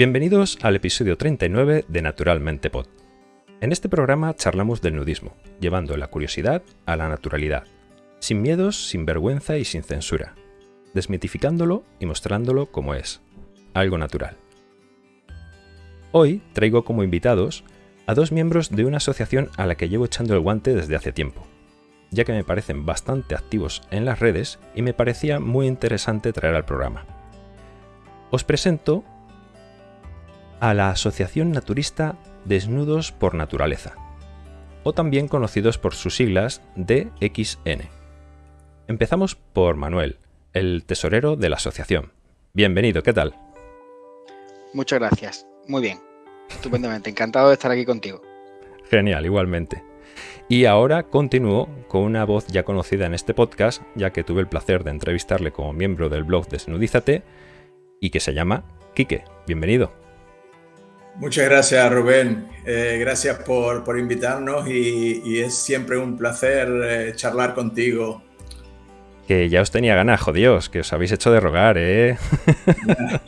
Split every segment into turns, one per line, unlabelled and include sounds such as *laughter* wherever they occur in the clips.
Bienvenidos al episodio 39 de Naturalmente Pod. En este programa charlamos del nudismo, llevando la curiosidad a la naturalidad, sin miedos, sin vergüenza y sin censura, desmitificándolo y mostrándolo como es, algo natural. Hoy traigo como invitados a dos miembros de una asociación a la que llevo echando el guante desde hace tiempo, ya que me parecen bastante activos en las redes y me parecía muy interesante traer al programa. Os presento a la Asociación Naturista Desnudos por Naturaleza, o también conocidos por sus siglas DXN. Empezamos por Manuel, el tesorero de la asociación. Bienvenido, ¿qué tal?
Muchas gracias. Muy bien. Estupendamente. Encantado de estar aquí contigo.
Genial, igualmente. Y ahora continúo con una voz ya conocida en este podcast, ya que tuve el placer de entrevistarle como miembro del blog Desnudízate y que se llama Quique. Bienvenido.
Muchas gracias Rubén, eh, gracias por, invitarnos y, es siempre un placer eh, charlar contigo.
Que ya os tenía ganas, jodidos, que os habéis hecho de rogar, ¿eh?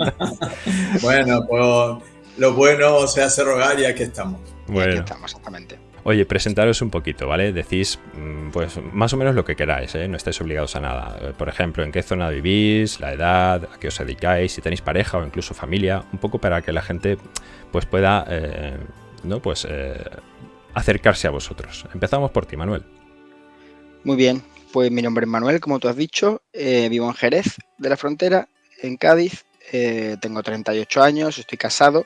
*laughs*
bueno, pues lo bueno se hace rogar y aquí estamos.
Bueno. Aquí estamos, exactamente.
Oye, presentaros un poquito, ¿vale? Decís, mm, pues, más o menos lo que queráis, ¿eh? No estáis obligados a nada. Eh, por ejemplo, en qué zona vivís, la edad, a qué os dedicáis, si tenéis pareja o incluso familia, un poco para que la gente, pues, pueda, eh, ¿no? Pues, acercarse a vosotros. Empezamos por ti, Manuel.
Muy bien, pues mi nombre es Manuel, como tú has dicho, vivo en Jerez de la Frontera, en Cádiz, tengo 38 años, estoy casado,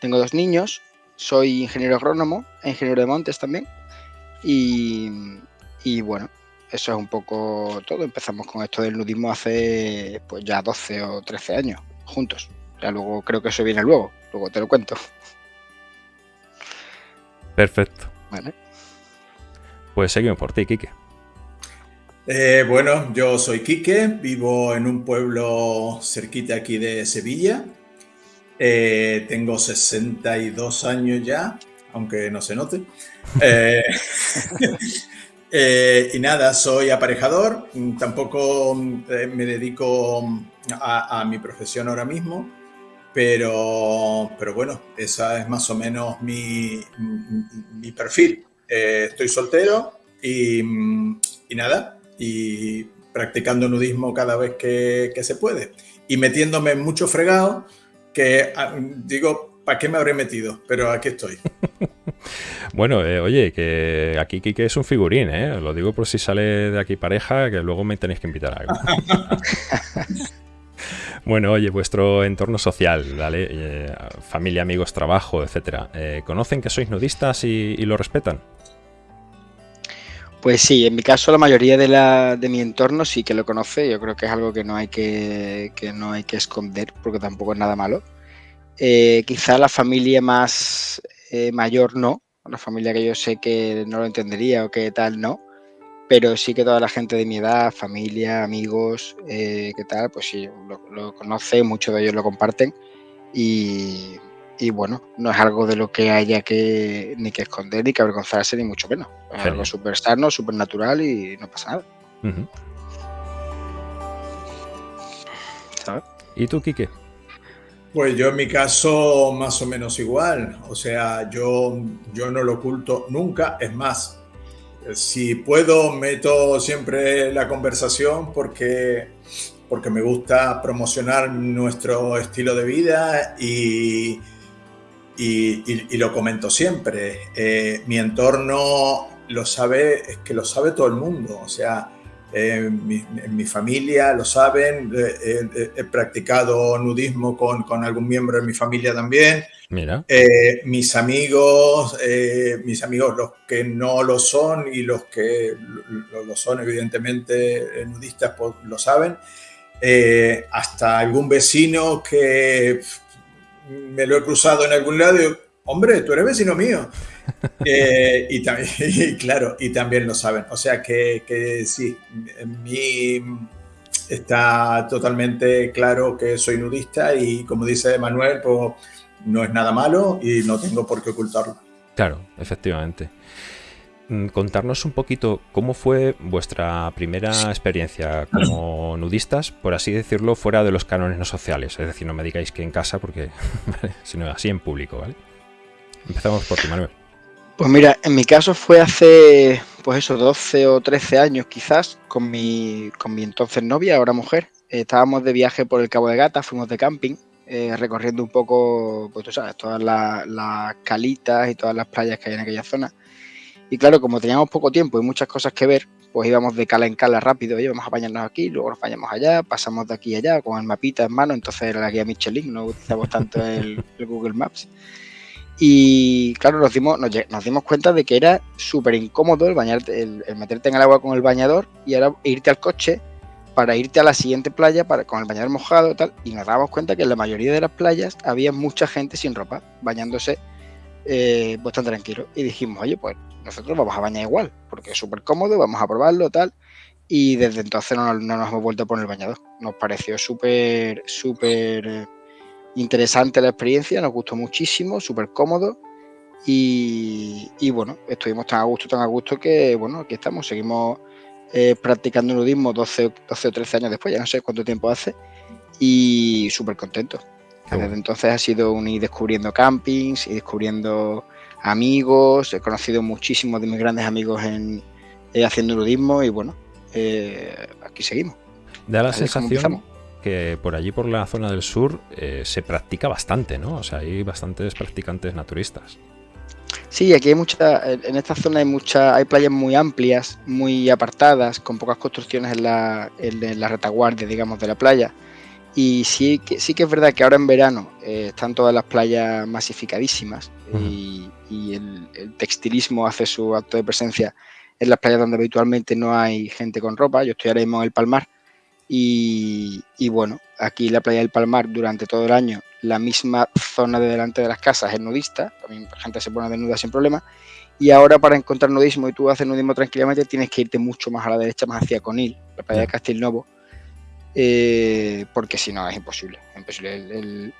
tengo dos niños, soy ingeniero agrónomo, ingeniero de montes también. Y, bueno, eso es un poco todo. Empezamos con esto del nudismo hace pues ya 12 o 13 años, juntos. Ya luego creo que eso viene luego, luego te lo cuento.
Perfecto. Vale. Pues seguimos por ti, Quique.
Eh, bueno, yo soy Quique, vivo en un pueblo cerquita aquí de Sevilla, eh, tengo 62 años ya, aunque no se note. Eh, *laughs* eh, y nada, soy aparejador, tampoco me dedico a, mi profesión ahora mismo, pero, pero bueno, esa es más o menos mi, mi perfil. estoy soltero y, y, nada, y practicando nudismo cada vez que, que se puede. Y metiéndome en mucho fregado que ah, digo, ¿para qué me habré metido? Pero aquí estoy. *laughs*
bueno, eh, oye, que aquí Kike es un figurín, ¿eh? Lo digo por si sale de aquí pareja, que luego me tenéis que invitar a algo. *laughs* bueno, oye, vuestro entorno social, ¿vale? Eh, familia, amigos, trabajo, etcétera. Eh, ¿Conocen que sois nudistas y, lo respetan?
Pues sí, en mi caso la mayoría de, la, de mi entorno sí que lo conoce. Yo creo que es algo que no hay que, no hay que esconder porque tampoco es nada malo. Eh, quizá la familia más eh, mayor no, la familia que yo sé que no lo entendería o que tal no, pero sí que toda la gente de mi edad, familia, amigos, eh, que tal, pues sí, lo, lo conoce, muchos de ellos lo comparten y, y bueno, no es algo de lo que haya que ni que esconder, ni que avergonzarse, ni mucho menos. Es algo súper sano, súper natural y no pasa nada.
¿Sabes? ¿Y tú, Quique?
Pues yo en mi caso más o menos igual. O sea, yo, yo no lo oculto nunca. Es más, si puedo, meto siempre la conversación porque, porque me gusta promocionar nuestro estilo de vida y, y, lo comento siempre, eh, mi entorno lo sabe, es que lo sabe todo el mundo, o sea, eh, en mi familia lo saben, eh, he practicado nudismo con, con, algún miembro de mi familia también.
Mira.
mis amigos, mis amigos los que no lo son y los que lo, son evidentemente nudistas pues, lo saben. hasta algún vecino que me lo he cruzado en algún lado y hombre, tú eres vecino mío. *laughs* Eh, y, también, *laughs* claro, y también lo saben. O sea que, que sí, en mí está totalmente claro que soy nudista y como dice Manuel, pues no es nada malo y no tengo por qué ocultarlo.
Claro, efectivamente. mm, contarnos un poquito cómo fue vuestra primera experiencia como *clears throat* nudistas, por así decirlo, fuera de los cánones no sociales. Es decir, no me digáis que en casa, porque *laughs* sino así en público, ¿vale? Empezamos por ti, Manuel.
Pues mira, en mi caso fue hace, pues eso, 12 o 13 años quizás, con mi, con mi entonces novia, ahora mujer. estábamos de viaje por el Cabo de Gata, fuimos de camping, eh, recorriendo un poco, pues tú sabes, todas las, calitas y todas las playas que hay en aquella zona. Y claro, como teníamos poco tiempo y muchas cosas que ver, pues íbamos de cala en cala rápido, íbamos vamos a bañarnos aquí, luego nos bañamos allá, pasamos de aquí a allá con el mapita en mano, entonces era la guía Michelin, no utilizamos tanto el *laughs* Google Maps. Y claro, nos dimos, nos, dimos cuenta de que era súper incómodo el, bañarte, el, meterte en el agua con el bañador y ahora irte al coche para irte a la siguiente playa para, con el bañador mojado y tal. Y nos dábamos cuenta que en la mayoría de las playas había mucha gente sin ropa, bañándose eh, tan tranquilo. Y dijimos, oye, pues nosotros vamos a bañar igual, porque es súper cómodo, vamos a probarlo tal. Y desde entonces no, no, nos hemos vuelto a poner el bañador. Nos pareció súper, súper interesante la experiencia, nos gustó muchísimo, súper cómodo y, bueno, estuvimos tan a gusto, tan a gusto que bueno, aquí estamos, seguimos eh, practicando nudismo 12, 12 o 13 años después, ya no sé cuánto tiempo hace y súper contento. Desde entonces ha sido un ir descubriendo campings y descubriendo amigos, he conocido muchísimos de mis grandes amigos en, eh, haciendo nudismo y bueno, eh, aquí seguimos.
Da la sensación que por allí, por la zona del sur, eh, se practica bastante, ¿no? O sea, hay bastantes practicantes naturistas.
Sí, aquí hay mucha, en esta zona hay mucha, hay playas muy amplias, muy apartadas, con pocas construcciones en la, en la retaguardia, digamos, de la playa. Y sí que, sí que es verdad que ahora en verano eh, están todas las playas masificadísimas y, el, el, textilismo hace su acto de presencia en las playas donde habitualmente no hay gente con ropa. Yo estoy ahora mismo en el Palmar y, bueno, aquí la playa del Palmar durante todo el año, la misma zona de delante de las casas es nudista, también la gente se pone desnuda sin problema. Y ahora para encontrar nudismo y tú haces nudismo tranquilamente tienes que irte mucho más a la derecha, más hacia Conil, la playa de Castilnovo, eh, porque si no es imposible. El,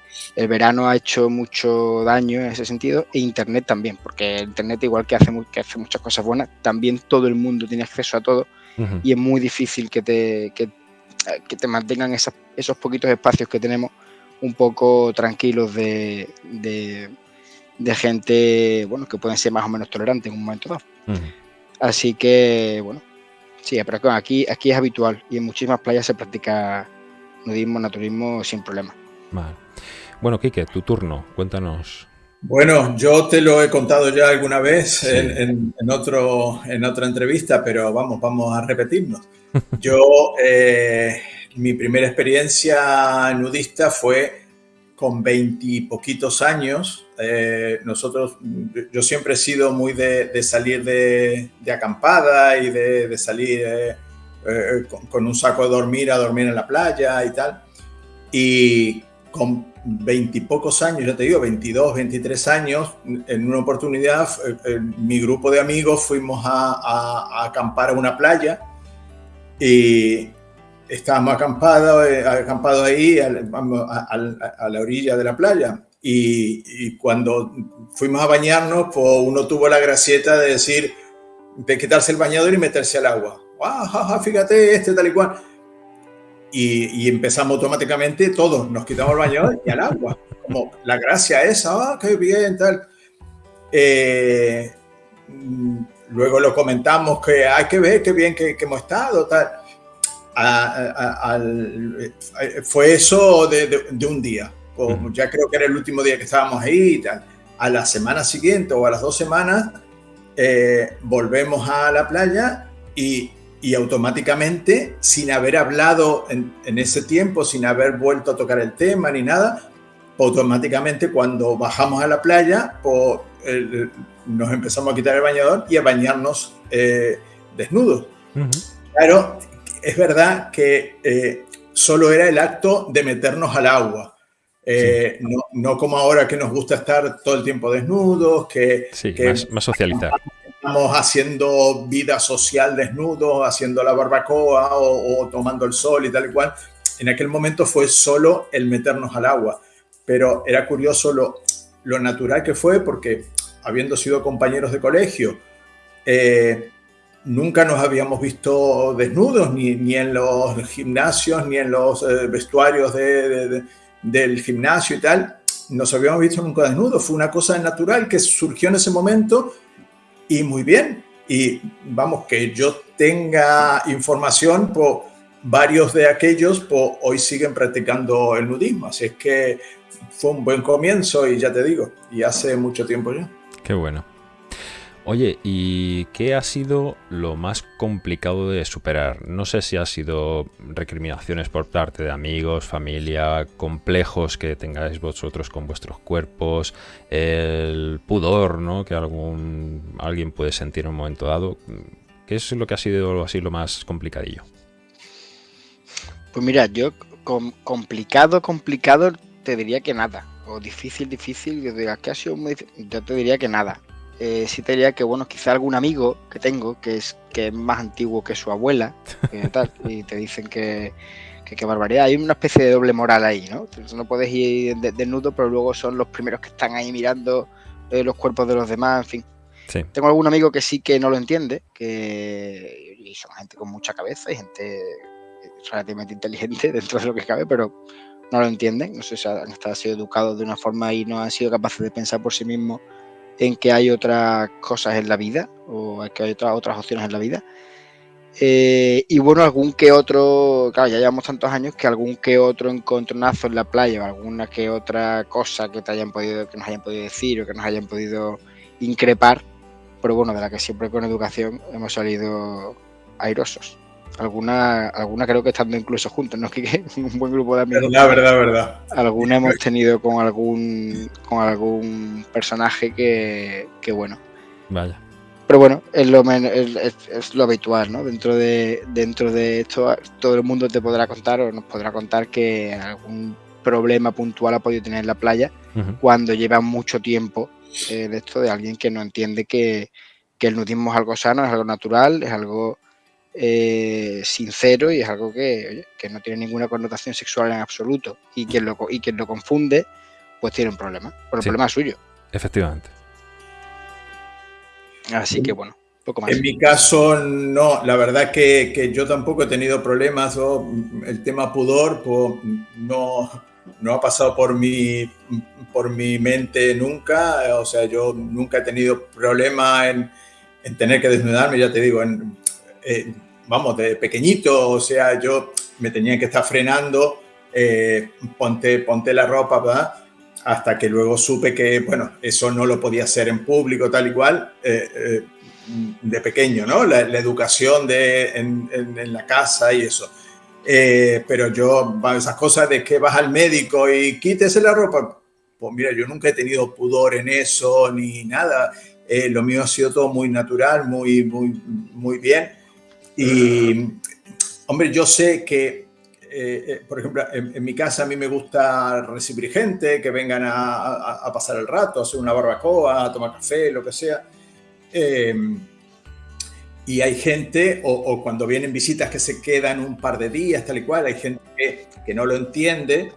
verano ha hecho mucho daño en ese sentido e Internet también, porque Internet igual que hace, que hace muchas cosas buenas, también todo el mundo tiene acceso a todo y es muy difícil que te, que que te mantengan esos poquitos espacios que tenemos un poco tranquilos de, gente, bueno, que pueden ser más o menos tolerantes en un momento dado. Así que, bueno, sí, pero aquí, aquí es habitual y en muchísimas playas se practica nudismo, naturismo sin problema.
Bueno, Quique, tu turno, cuéntanos.
Bueno, yo te lo he contado ya alguna vez en, otro, en otra entrevista, pero vamos, vamos a repetirnos. *laughs* Yo, eh, mi primera experiencia nudista fue con veintipoquitos años. Eh, nosotros, yo siempre he sido muy de, salir de, acampada y de, salir eh, con, un saco de dormir a dormir en la playa y tal. Y con veintipocos años, ya te digo, 22, 23 años, en una oportunidad, mi grupo de amigos fuimos a, a acampar a una playa y estábamos acampados, eh, ahí a, la orilla de la playa. Y, cuando fuimos a bañarnos, pues uno tuvo la gracieta de decir, de quitarse el bañador y meterse al agua. ¡Ah, fíjate, este tal y cual! Y, empezamos automáticamente todos, nos quitamos el bañador y al agua. Como la gracia esa, ¡ah, qué bien, tal! Eh, Luego lo comentamos que hay que ver qué bien que, hemos estado. Tal. Fue eso de, un día. Ya creo que era el último día que estábamos ahí. Tal. A la semana siguiente o a las dos semanas eh, volvemos a la playa y, y automáticamente, sin haber hablado en, en, ese tiempo, sin haber vuelto a tocar el tema ni nada, automáticamente cuando bajamos a la playa, pues, nos empezamos a quitar el bañador y a bañarnos eh, desnudos. Claro, es verdad que eh, solo era el acto de meternos al agua. Eh, no, como ahora que nos gusta estar todo el tiempo desnudos, que,
más, más, socializar.
Estamos haciendo vida social desnudos, haciendo la barbacoa o, tomando el sol y tal y cual. En aquel momento fue solo el meternos al agua, pero era curioso lo, lo natural que fue porque habiendo sido compañeros de colegio, eh, nunca nos habíamos visto desnudos, ni, en los gimnasios, ni en los eh, vestuarios del gimnasio y tal. Nos habíamos visto nunca desnudos. Fue una cosa natural que surgió en ese momento y muy bien. Y vamos, que yo tenga información, pues varios de aquellos pues, hoy siguen practicando el nudismo. Así es que fue un buen comienzo y ya te digo, y hace mucho tiempo ya.
Qué bueno. Oye, ¿y qué ha sido lo más complicado de superar? No sé si ha sido recriminaciones por parte de amigos, familia, complejos que tengáis vosotros con vuestros cuerpos, el pudor, ¿no? Que algún alguien puede sentir en un momento dado. ¿Qué es lo que ha sido así lo más complicadillo?
Pues mira, yo complicado, complicado, te diría que nada. O difícil, difícil, yo diría que ha sido muy yo te diría que nada eh, sí te diría que, bueno, quizá algún amigo que tengo, que es, que es más antiguo que su abuela, *laughs* y te dicen que, qué barbaridad. Hay una especie de doble moral ahí, ¿no? no puedes ir desnudo, pero luego son los primeros que están ahí mirando eh, los cuerpos de los demás, en fin. Tengo algún amigo que sí que no lo entiende, que y son gente con mucha cabeza y gente relativamente inteligente *laughs* dentro de lo que cabe, pero no lo entienden. No sé si han estado sido educados de una forma y no han sido capaces de pensar por sí mismos en que hay otras cosas en la vida o que hay otras, otras opciones en la vida. Eh, y bueno, algún que otro, claro, ya llevamos tantos años que algún que otro encontronazo en la playa o alguna que otra cosa que te hayan podido, que nos hayan podido decir o que nos hayan podido increpar, pero bueno, de la que siempre con educación hemos salido airosos. Alguna, alguna creo que estando incluso juntos, ¿no? *laughs* Que un buen grupo de amigos.
Verdad, verdad, verdad.
Alguna hemos tenido con algún con algún personaje que, que bueno.
Vaya.
Pero bueno, es lo, es, es lo habitual, ¿no? Dentro de, dentro de esto, todo el mundo te podrá contar o nos podrá contar que algún problema puntual ha podido tener en la playa cuando lleva mucho tiempo eh, de esto de alguien que no entiende que, que el nudismo es algo sano, es algo natural, es algo eh, sincero y es algo que, no tiene ninguna connotación sexual en absoluto. Y quien lo, y quien lo confunde, pues tiene un problema. Pero el problema es suyo.
Efectivamente.
Así que bueno. Poco más.
En mi caso, no, la verdad que, que yo tampoco he tenido problemas. O el tema pudor, pues, no, no ha pasado por mi, por mi mente nunca. O sea, yo nunca he tenido problema en, en tener que desnudarme, ya te digo, en, eh, vamos, de pequeñito, o sea, yo me tenía que estar frenando, eh, ponte, ponte la ropa, ¿verdad? Hasta que luego supe que, bueno, eso no lo podía hacer en público, tal y cual, eh, de pequeño, ¿no? La, educación de, en, la casa y eso. pero yo, esas cosas de que vas al médico y quítese la ropa, pues mira, yo nunca he tenido pudor en eso ni nada. lo mío ha sido todo muy natural, muy, muy, muy bien. Y, hombre, yo sé que, eh, eh, por ejemplo, en, mi casa a mí me gusta recibir gente, que vengan a, pasar el rato, a hacer una barbacoa, a tomar café, lo que sea. Em, y hay gente, o, cuando vienen visitas que se quedan un par de días, tal y cual, hay gente que, no lo entiende.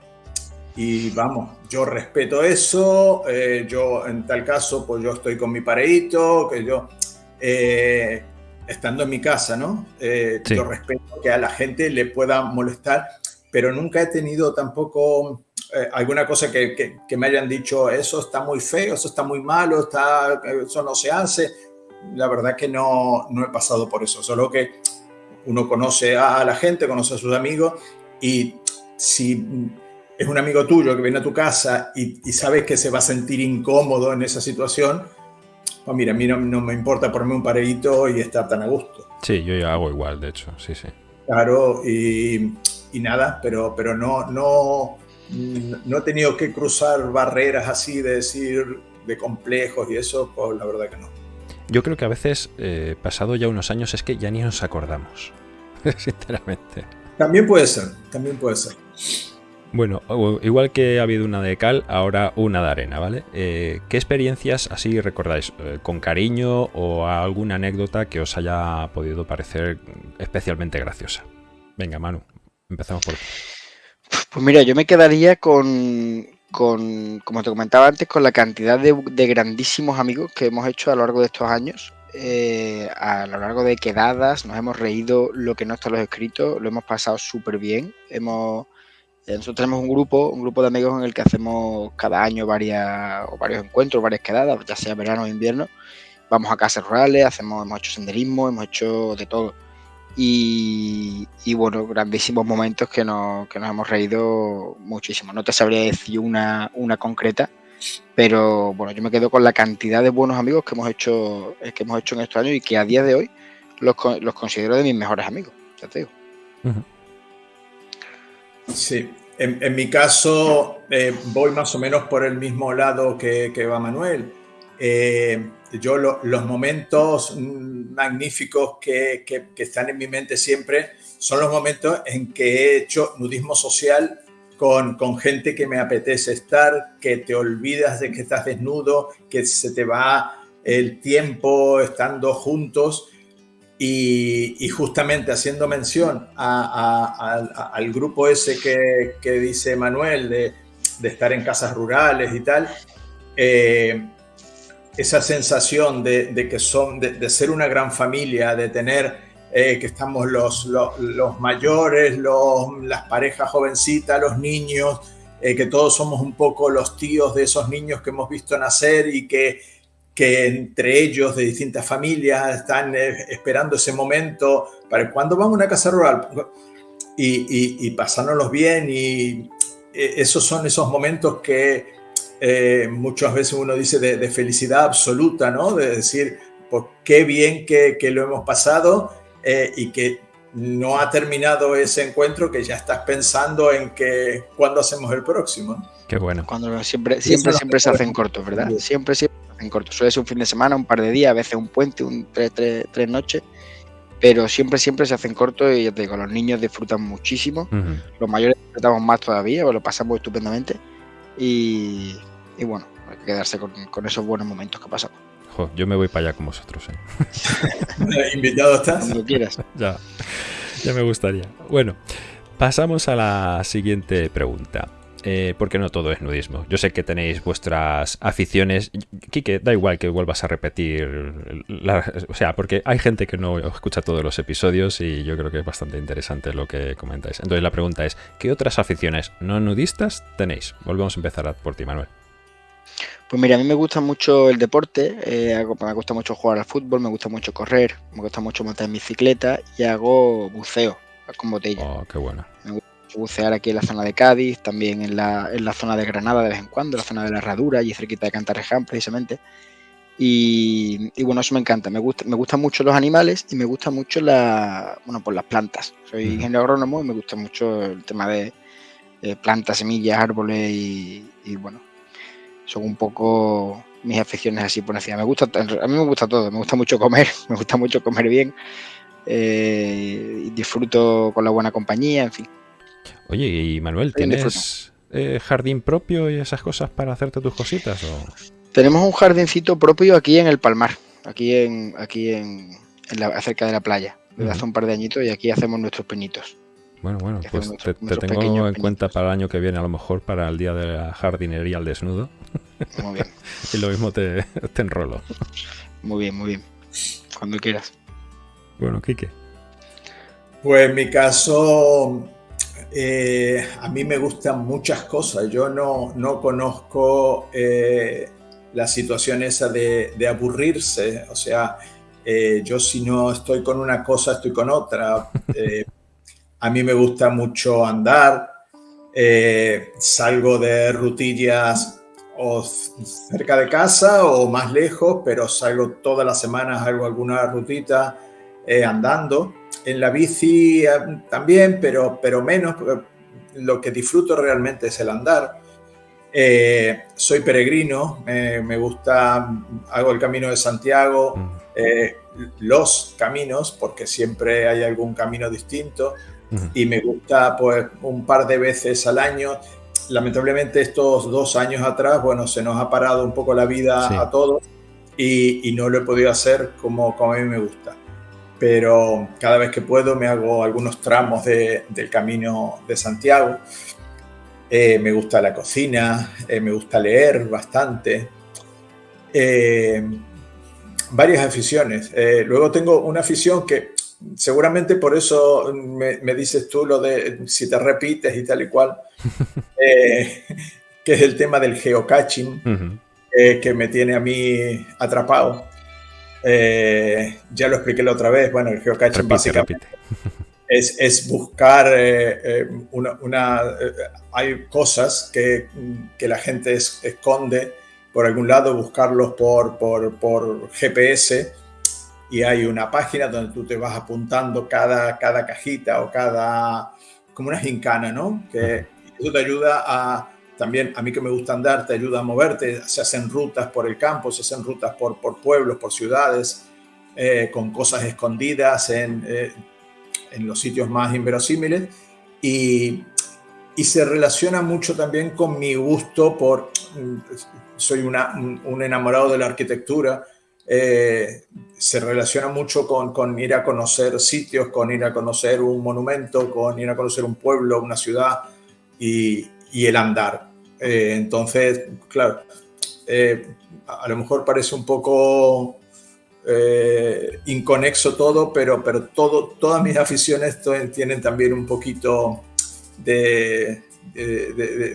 Y vamos, yo respeto eso, eh, yo en tal caso, pues yo estoy con mi pareíto, que yo estando en mi casa, ¿no? Eh, yo respeto que a la gente le pueda molestar, pero nunca he tenido tampoco eh, alguna cosa que, que, me hayan dicho, eso está muy feo, eso está muy malo, está, eso no se hace. La verdad que no, no he pasado por eso, solo que uno conoce a la gente, conoce a sus amigos y si es un amigo tuyo que viene a tu casa y, y sabes que se va a sentir incómodo en esa situación, pues mira, a mí no, me importa ponerme un pareíto y estar tan a gusto.
Sí, yo ya hago igual, de hecho, sí, sí.
Claro, y, nada, pero, pero no, no, no he tenido que cruzar barreras así de decir, de complejos y eso, pues la verdad que no.
Yo creo que a veces, eh, pasado ya unos años, es que ya ni nos acordamos, *laughs* sinceramente.
También puede ser, también puede ser.
Bueno, igual que ha habido una de cal, ahora una de arena, ¿vale? Eh, ¿Qué experiencias así recordáis eh, con cariño o alguna anécdota que os haya podido parecer especialmente graciosa? Venga, Manu, empezamos por ti.
Pues mira, yo me quedaría con, como te comentaba antes, con la cantidad de, grandísimos amigos que hemos hecho a lo largo de estos años. eh, a lo largo de quedadas, nos hemos reído lo que no está en los escritos, lo hemos pasado súper bien. Hemos, nosotros tenemos un grupo, un grupo de amigos en el que hacemos cada año varias, varios encuentros, varias quedadas, ya sea verano o invierno. Vamos a casas rurales, hacemos, hemos hecho senderismo, hemos hecho de todo. Y, bueno, grandísimos momentos que nos, que nos hemos reído muchísimo. No te sabría decir una, una concreta, pero bueno, yo me quedo con la cantidad de buenos amigos que hemos hecho, que hemos hecho en estos años y que a día de hoy los, los considero de mis mejores amigos, ya te digo.
Sí, en, mi caso eh, voy más o menos por el mismo lado que, que va Manuel. Eh, yo los momentos magníficos que, que, que, están en mi mente siempre son los momentos en que he hecho nudismo social con, con, gente que me apetece estar, que te olvidas de que estás desnudo, que se te va el tiempo estando juntos y, justamente haciendo mención al grupo ese que, dice Manuel de, estar en casas rurales y tal. Eh, esa sensación de, que son, de, de, ser una gran familia, de tener eh, que estamos los, los, los mayores, los, las parejas jovencitas, los niños, eh, que todos somos un poco los tíos de esos niños que hemos visto nacer y que, que entre ellos de distintas familias están eh, esperando ese momento para cuando vamos a una casa rural y, y, y bien y eh, esos son esos momentos que eh, muchas veces uno dice de, de, felicidad absoluta, ¿no? De decir, pues qué bien que, que lo hemos pasado eh, y que no ha terminado ese encuentro, que ya estás pensando en que cuándo hacemos el próximo.
Qué bueno.
Cuando siempre, siempre, siempre se hacen cortos, ¿verdad? Siempre, siempre se hacen cortos. Suele ser un fin de semana, un par de días, a veces un puente, un tres, tres, tres noches pero siempre, siempre se hacen cortos y ya te digo, los niños disfrutan muchísimo, uh -huh. los mayores disfrutamos más todavía, lo pasamos estupendamente y, y bueno, hay que quedarse con, con, esos buenos momentos que pasamos.
Jo, yo me voy para allá con vosotros.
¿eh? *laughs* ¿Invitado estás?
Cuando quieras. *laughs*
ya, ya me gustaría. Bueno, pasamos a la siguiente pregunta. Eh, porque no todo es nudismo. Yo sé que tenéis vuestras aficiones. Quique, da igual que vuelvas a repetir. La, o sea, porque hay gente que no escucha todos los episodios y yo creo que es bastante interesante lo que comentáis. Entonces la pregunta es, ¿qué otras aficiones no nudistas tenéis? Volvemos a empezar por ti, Manuel.
Pues mira, a mí me gusta mucho el deporte, eh, me gusta mucho jugar al fútbol, me gusta mucho correr, me gusta mucho montar en bicicleta y hago buceo con botella.
Oh, qué bueno.
Bucear aquí en la zona de Cádiz, también en la, en la zona de Granada de vez en cuando, en la zona de la Herradura, y cerquita de Cantarreján precisamente. Y, y, bueno, eso me encanta. Me gusta, me gustan mucho los animales y me gusta mucho la, bueno, pues las plantas. Soy ingeniero agrónomo y me gusta mucho el tema de, de plantas, semillas, árboles y, y, bueno, son un poco mis aficiones así por encima. Me gusta, a mí me gusta todo. Me gusta mucho comer, *laughs* me gusta mucho comer bien. Eh, disfruto con la buena compañía, en fin.
Oye, y Manuel, ¿tienes eh, jardín propio y esas cosas para hacerte tus cositas? O?
Tenemos un jardincito propio aquí en el Palmar, aquí en, aquí en, en la, cerca de la playa, desde uh -huh. hace un par de añitos y aquí hacemos nuestros penitos.
Bueno, bueno, pues nuestro, te, te tengo en cuenta para el año que viene, a lo mejor para el día de la jardinería al desnudo.
Muy bien. *laughs*
y lo mismo te, te enrolo.
Muy bien, muy bien. Cuando quieras.
Bueno, Quique.
Pues en mi caso, eh, a mí me gustan muchas cosas. Yo no, no conozco eh, la situación esa de, de aburrirse. O sea, eh, yo si no estoy con una cosa, estoy con otra. *laughs* Eh, a mí me gusta mucho andar. Salgo de rutillas o cerca de casa o más lejos, pero salgo todas las semanas, hago alguna rutita andando en la bici eh, también, pero, pero menos. Lo que disfruto realmente es el andar. Eh, soy peregrino, eh, me gusta, hago el camino de Santiago, eh, los caminos, porque siempre hay algún camino distinto, y me gusta pues un par de veces al año. Lamentablemente estos dos años atrás, bueno, se nos ha parado un poco la vida sí. a todos y, y, no lo he podido hacer como, como a mí me gusta pero cada vez que puedo me hago algunos tramos de, del camino de Santiago. Eh, me gusta la cocina, eh, me gusta leer bastante. Eh, varias aficiones. Eh, luego tengo una afición que seguramente por eso me, dices tú lo de si te repites y tal y cual, *laughs* eh, que es el tema del geocaching, que me tiene a mí atrapado. Ya lo expliqué la otra vez, bueno, el geocaching básicamente *laughs* es, buscar una... hay cosas que, que la gente esconde por algún lado, buscarlos por, por, GPS y hay una página donde tú te vas apuntando cada, cada cajita o cada, como una gincana, ¿no? Que eso te ayuda a, también a mí que me gusta andar, te ayuda a moverte, se hacen rutas por el campo, se hacen rutas por, por pueblos, por ciudades, eh, con cosas escondidas en, eh, en los sitios más inverosímiles. Y, y se relaciona mucho también con mi gusto por soy un, enamorado de la arquitectura, eh, se relaciona mucho con, ir a conocer sitios, con ir a conocer un monumento, con ir a conocer un pueblo, una ciudad. Y, el andar. Eh, entonces, claro, eh, a lo mejor parece un poco inconexo todo, pero, pero todo, todas mis aficiones tienen también un poquito de,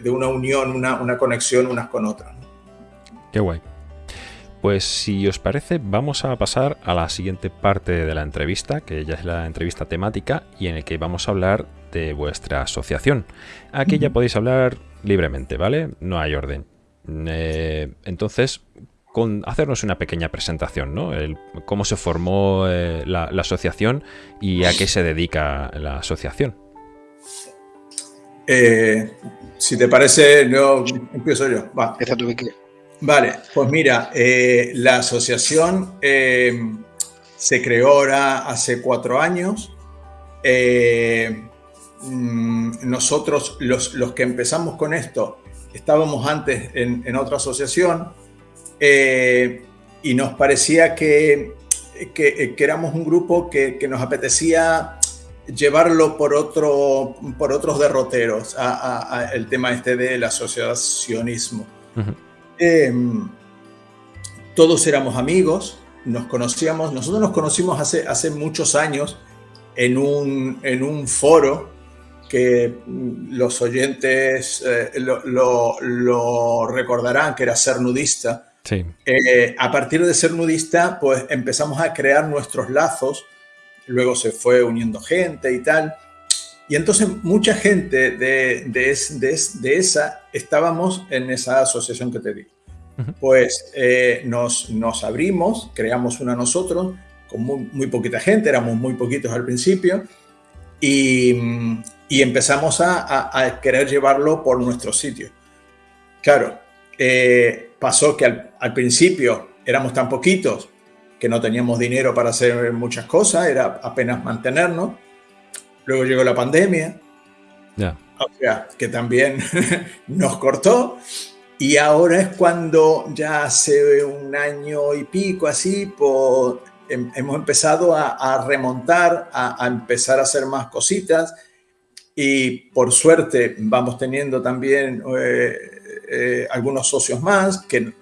una unión, una, una conexión unas con otras.
Qué guay. Pues si os parece, vamos a pasar a la siguiente parte de la entrevista, que ya es la entrevista temática y en el que vamos a hablar de vuestra asociación. Aquí ya podéis hablar libremente, ¿vale? No hay orden. Eh, entonces, con hacernos una pequeña presentación, ¿no? cómo se formó eh, la, asociación y a qué se dedica la asociación.
Eh, si te parece, yo empiezo yo. Va. Vale, pues mira, eh, la asociación eh, se creó ahora hace cuatro años. Eh, mm, nosotros, los, que empezamos con esto, estábamos antes en, otra asociación y nos parecía que, que, éramos un grupo que, nos apetecía llevarlo por, otro, por otros derroteros, a, el tema este del asociacionismo. Em, todos éramos amigos, nos conocíamos, nosotros nos conocimos hace, hace muchos años en un, en un foro que los oyentes eh, lo, recordarán, que era ser nudista. Eh, a partir de ser nudista, pues empezamos a crear nuestros lazos, luego se fue uniendo gente y tal. Y entonces mucha gente de, de, esa estábamos en esa asociación que te digo. Pues eh, nos, nos, abrimos, creamos una nosotros, con muy, poquita gente, éramos muy poquitos al principio, y, y empezamos a, a, querer llevarlo por nuestro sitio. Claro, eh, pasó que al, al, principio éramos tan poquitos que no teníamos dinero para hacer muchas cosas, era apenas mantenernos. Luego llegó la pandemia, o sea, que también *laughs* nos cortó. Y ahora es cuando ya hace un año y pico así, pues, hemos empezado a, remontar, a, empezar a hacer más cositas. Y por suerte vamos teniendo también eh, eh, algunos socios más, que,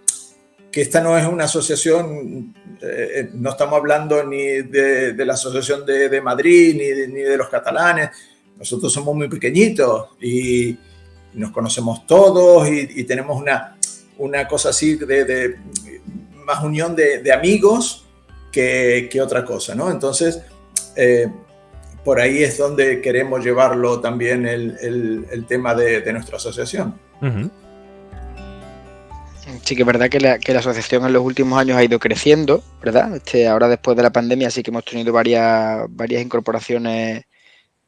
que esta no es una asociación, eh, no estamos hablando ni de, la Asociación de, Madrid, ni de, ni de los catalanes, nosotros somos muy pequeñitos y nos conocemos todos y, tenemos una, una cosa así de, más unión de, amigos que, otra cosa, ¿no? Entonces, eh, por ahí es donde queremos llevarlo también el, tema de, nuestra asociación.
Sí que es verdad que la, que la, asociación en los últimos años ha ido creciendo, ¿verdad? Este, ahora después de la pandemia sí que hemos tenido varias, varias incorporaciones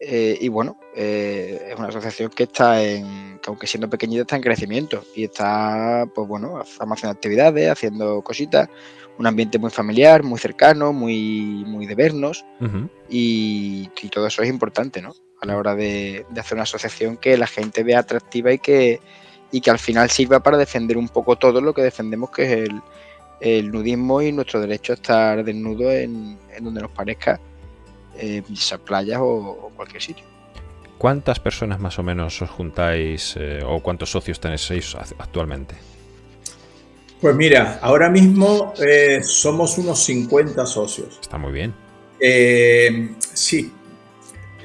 eh, y bueno, eh, es una asociación que está en, que aunque siendo pequeñita, está en crecimiento y está, pues bueno, estamos haciendo actividades, haciendo cositas, un ambiente muy familiar, muy cercano, muy, muy de vernos y, todo eso es importante, ¿no? A la hora de, hacer una asociación que la gente vea atractiva y que, y que al final sirva para defender un poco todo lo que defendemos, que es el, el nudismo y nuestro derecho a estar desnudo en, en donde nos parezca eh, playas o, cualquier sitio.
¿Cuántas personas más o menos os juntáis eh, o cuántos socios tenéis actualmente?
Pues mira, ahora mismo eh, somos unos 50 socios.
Está muy bien.
Eh, sí.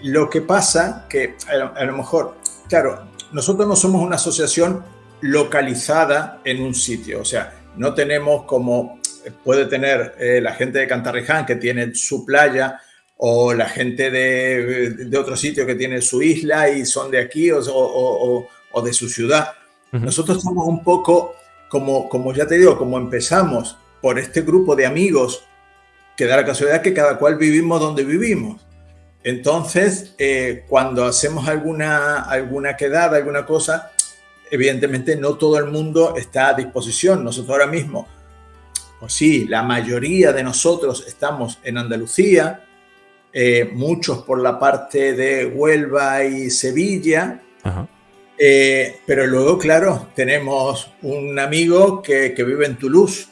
Lo que pasa que a lo, mejor, claro, nosotros no somos una asociación localizada en un sitio. O sea, no tenemos como puede tener eh, la gente de Cantarriján que tiene su playa o la gente de, otro sitio que tiene su isla y son de aquí o, de su ciudad. Nosotros somos un poco como, como ya te digo, como empezamos por este grupo de amigos que da la casualidad que cada cual vivimos donde vivimos. Entonces, eh, cuando hacemos alguna, alguna quedada, alguna cosa, evidentemente no todo el mundo está a disposición. Nosotros ahora mismo, pues sí, la mayoría de nosotros estamos en Andalucía, eh, muchos por la parte de Huelva y Sevilla, eh, pero luego, claro, tenemos un amigo que, vive en Toulouse,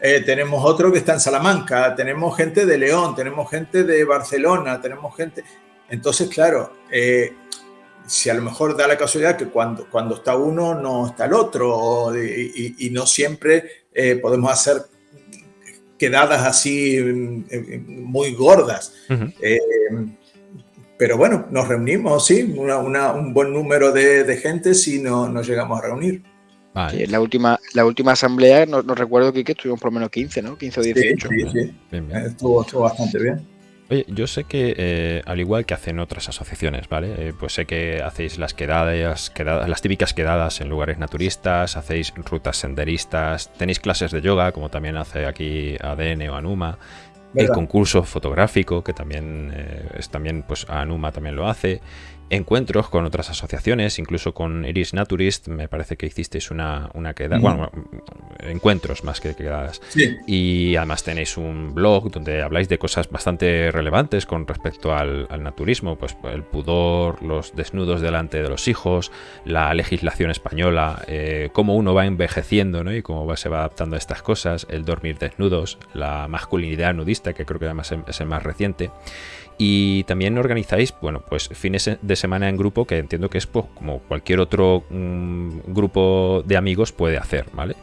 eh, tenemos otro que está en Salamanca, tenemos gente de León, tenemos gente de Barcelona, tenemos gente... Entonces, claro, si a lo mejor da la casualidad que cuando, cuando está uno no está el otro y, no siempre podemos hacer quedadas así mm, muy gordas. Eh, pero bueno, nos reunimos, sí, un buen número de, gente si no nos llegamos a reunir.
la, última, la última asamblea, no, recuerdo que, que estuvimos por lo menos 15, ¿no? 15 o 18.
Sí, sí, Estuvo, estuvo bastante bien.
Oye, yo sé que, eh, al igual que hacen otras asociaciones, ¿vale? Eh, pues sé que hacéis las quedadas, quedadas, las típicas quedadas en lugares naturistas, hacéis rutas senderistas, tenéis clases de yoga, como también hace aquí ADN o Anuma, el concurso fotográfico, que también eh, es también, pues Anuma también lo hace, encuentros con otras asociaciones, incluso con Iris Naturist, me parece que hicisteis una, una quedada, bueno, encuentros más que quedadas. Y además tenéis un blog donde habláis de cosas bastante relevantes con respecto al, naturismo, pues el pudor, los desnudos delante de los hijos, la legislación española, eh, cómo uno va envejeciendo ¿no? y cómo va, se va adaptando a estas cosas, el dormir desnudos, la masculinidad nudista, que creo que además es el más reciente. Y también organizáis, bueno, pues fines de semana en grupo, que entiendo que es pues, como cualquier otro mm, grupo de amigos puede hacer, ¿vale?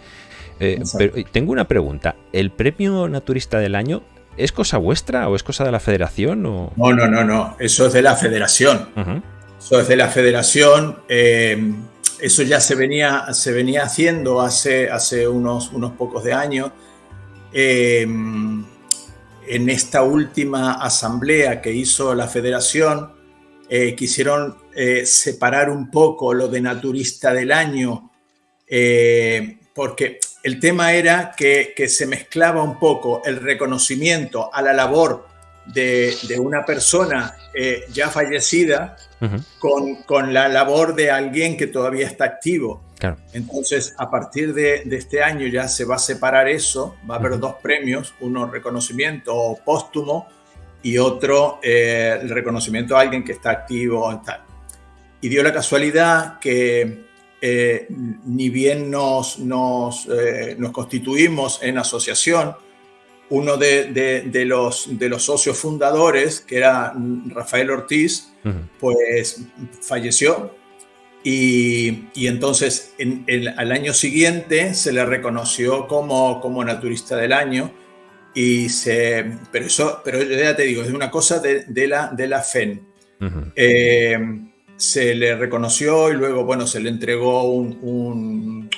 Eh, pero tengo una pregunta. ¿El premio naturista del año es cosa vuestra o es cosa de la federación? O...
No, no, no, no. Eso es de la federación. Eso es de la federación. Eh, eso ya se venía, se venía haciendo hace, hace unos, unos pocos de años. Eh, en esta última asamblea que hizo la federación, eh, quisieron eh, separar un poco lo de naturista del año, eh, porque el tema era que, se mezclaba un poco el reconocimiento a la labor de, una persona ya fallecida con, la labor de alguien que todavía está activo. Entonces, a partir de, este año ya se va a separar eso, va a haber dos premios, uno reconocimiento póstumo y otro eh, el reconocimiento a alguien que está activo y tal. Y dio la casualidad que eh, ni bien nos, nos, eh, nos, constituimos en asociación, uno de, de, los, de los socios fundadores, que era Rafael Ortiz, pues falleció y, entonces en, al año siguiente se le reconoció como, como naturista del año. Y se, pero eso, pero ya te digo, es una cosa de, de la, de la FEN. Eh, se le reconoció y luego, bueno, se le entregó un,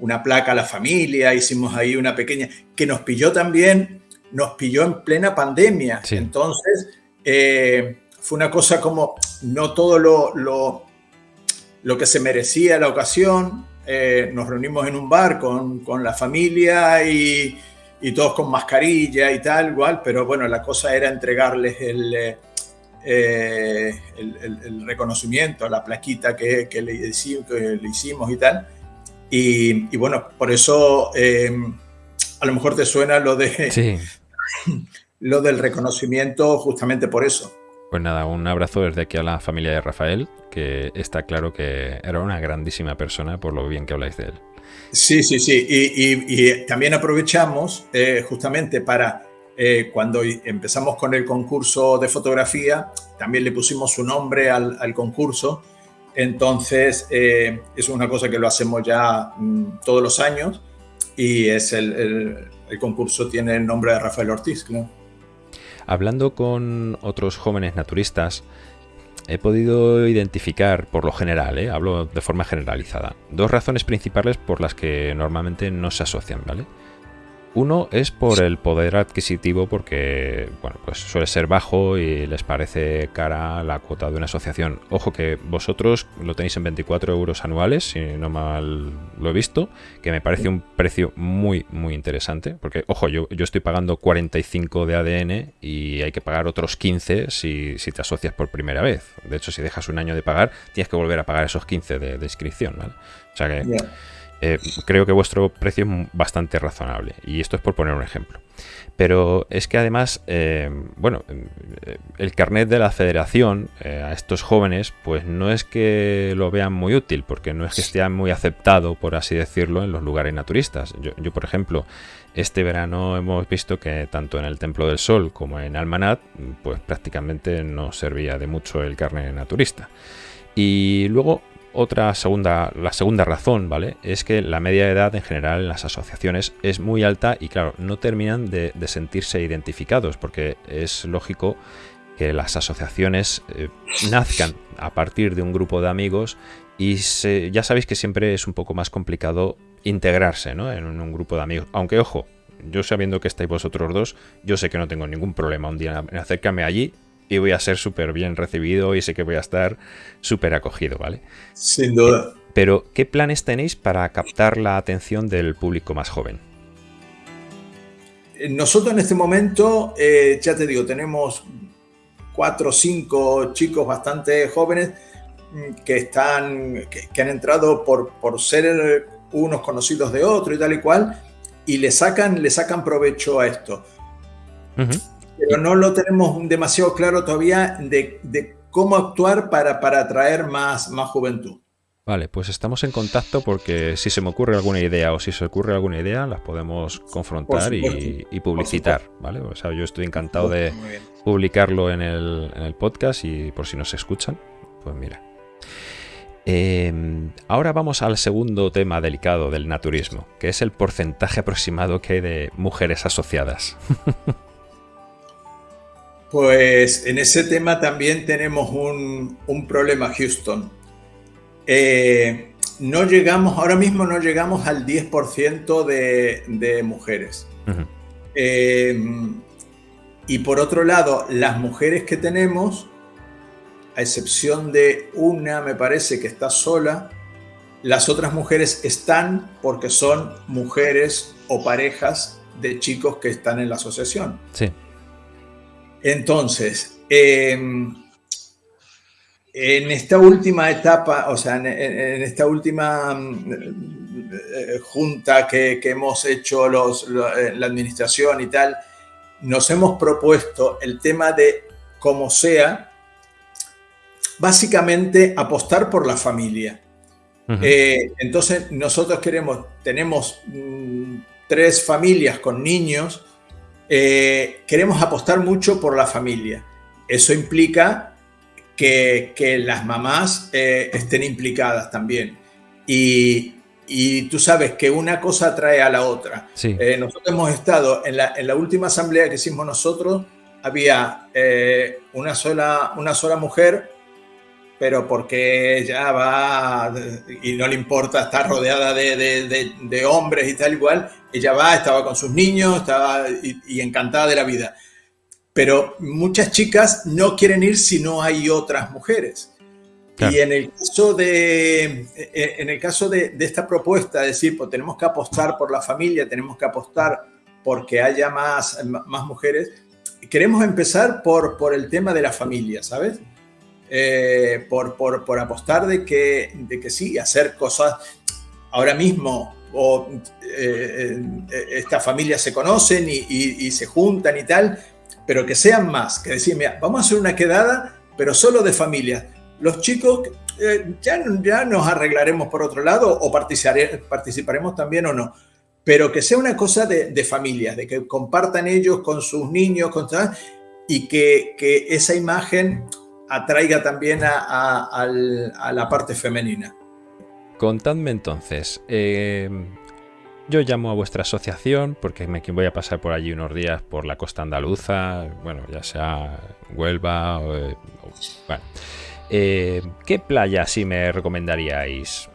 una placa a la familia, hicimos ahí una pequeña, que nos pilló también, nos pilló en plena pandemia. Entonces, eh, fue una cosa como, no todo lo, lo lo que se merecía la ocasión. Eh, nos reunimos en un bar con, con la familia y, y, todos con mascarilla y tal, igual, pero bueno, la cosa era entregarles el, eh, eh, el, el, reconocimiento, la plaquita que, que, le, que, le, hicimos y tal. Y, y bueno, por eso a lo mejor te suena lo de... *laughs* lo del reconocimiento justamente por eso.
Pues nada, un abrazo desde aquí a la familia de Rafael, que está claro que era una grandísima persona por lo bien que habláis de él.
Sí, sí, sí. Y, también aprovechamos eh, justamente para, eh, cuando empezamos con el concurso de fotografía, también le pusimos su nombre al, concurso. Entonces, eh, es una cosa que lo hacemos ya mm, todos los años. y es el, concurso tiene el nombre de Rafael Ortiz,
Hablando con otros jóvenes naturistas, he podido identificar, por lo general, ¿eh? hablo de forma generalizada, dos razones principales por las que normalmente no se asocian, ¿vale? Uno es por el poder adquisitivo porque bueno, pues suele ser bajo y les parece cara la cuota de una asociación. Ojo que vosotros lo tenéis en 24 euros anuales, si no mal lo he visto, que me parece un precio muy, muy interesante. Porque, ojo, yo, yo estoy pagando 45 de ADN y hay que pagar otros 15 si, si, te asocias por primera vez. De hecho, si dejas un año de pagar, tienes que volver a pagar esos 15 de, inscripción. ¿vale? O sea que... Eh, creo que vuestro precio es bastante razonable. Y esto es por poner un ejemplo. Pero es que además, eh, bueno, eh, el carnet de la federación a estos jóvenes, pues no es que lo vean muy útil, porque no es que esté muy aceptado, por así decirlo, en los lugares naturistas. Yo, por ejemplo, este verano hemos visto que tanto en el Templo del Sol como en Almanat, pues prácticamente no servía de mucho el carnet naturista. Y luego otra segunda, la segunda razón, ¿vale? Es que la media de edad en general en las asociaciones es muy alta y claro, no terminan de, sentirse identificados porque es lógico que las asociaciones eh, nazcan a partir de un grupo de amigos y ya sabéis que siempre es un poco más complicado integrarse ¿no? en un, grupo de amigos. Aunque ojo, yo sabiendo que estáis vosotros dos, yo sé que no tengo ningún problema un día en acercarme allí y voy a ser súper bien recibido y sé que voy a estar súper acogido, ¿vale?
Sin duda.
Pero, ¿qué planes tenéis para captar la atención del público más joven?
Eh, nosotros en este momento, eh, ya te digo, tenemos cuatro o cinco chicos bastante jóvenes mm, que están, que, han entrado por, por ser unos conocidos de otro y tal y cual, y le sacan, le sacan provecho a esto pero no lo tenemos demasiado claro todavía de, cómo actuar para, para atraer más, más juventud.
Vale, pues estamos en contacto porque si se me ocurre alguna idea o si se ocurre alguna idea, las podemos confrontar y, publicitar, ¿vale? O sea, yo estoy encantado de publicarlo en el, podcast y por si nos escuchan, pues mira. Em, ahora vamos al segundo tema delicado del naturismo, que es el porcentaje aproximado que hay de mujeres asociadas. *laughs*
Pues en ese tema también tenemos un, problema, Houston. Eh, no llegamos, ahora mismo no llegamos al 10% de, mujeres. Eh, y por otro lado, las mujeres que tenemos, a excepción de una, me parece que está sola, las otras mujeres están porque son mujeres o parejas de chicos que están en la asociación.
Sí.
Entonces, em, en esta última etapa, o sea, en, esta última mm, eh, junta que, hemos hecho los, eh, la administración y tal, nos hemos propuesto el tema de, como sea, básicamente apostar por la familia. Eh, entonces, nosotros queremos, tenemos mm, tres familias con niños, eh, queremos apostar mucho por la familia. Eso implica que, las mamás eh, estén implicadas también. Y, tú sabes que una cosa atrae a la otra. Eh, nosotros hemos estado en la, última asamblea que hicimos nosotros, había una, sola, una sola mujer pero porque ella va y no le importa estar rodeada de, hombres y tal igual, ella va, estaba con sus niños, estaba y, encantada de la vida. Pero muchas chicas no quieren ir si no hay otras mujeres. Y en el caso de, en el caso de, esta propuesta, es decir, pues tenemos que apostar por la familia, tenemos que apostar porque haya más, más mujeres, queremos empezar por, por el tema de la familia, ¿sabes? Eh, por, por, apostar de que, de que sí, hacer cosas ahora mismo, o eh, eh, estas familias se conocen y, se juntan y tal, pero que sean más, que decir, mira, vamos a hacer una quedada, pero solo de familias. Los chicos ya, ya nos arreglaremos por otro lado o participaremos también o no, pero que sea una cosa de, de familias, de que compartan ellos con sus niños, con, y que, que esa imagen atraiga también a, la parte femenina.
Contadme entonces, eh, yo llamo a vuestra asociación porque me voy a pasar por allí unos días por la costa andaluza, bueno, ya sea Huelva. Eh. Eh, ¿Qué playa sí me recomendaríais?